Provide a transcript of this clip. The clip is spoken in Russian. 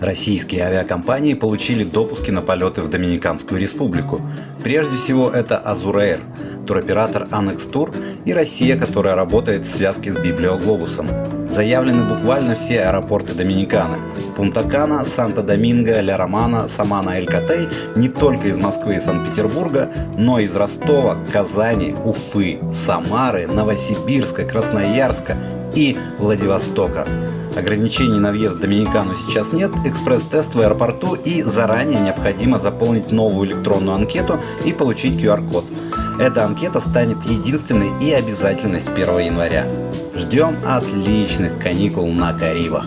Российские авиакомпании получили допуски на полеты в Доминиканскую республику. Прежде всего это Azur туроператор Annex Tour и Россия, которая работает в связке с Библиоглобусом. Заявлены буквально все аэропорты Доминиканы. Пунта-Кана, Санта-Доминго, Ля Романа, Самана, Эль-Катей не только из Москвы и Санкт-Петербурга, но и из Ростова, Казани, Уфы, Самары, Новосибирска, Красноярска и Владивостока. Ограничений на въезд в Доминикану сейчас нет, экспресс-тест в аэропорту и заранее необходимо заполнить новую электронную анкету и получить QR-код. Эта анкета станет единственной и обязательной с 1 января. Ждем отличных каникул на Карибах.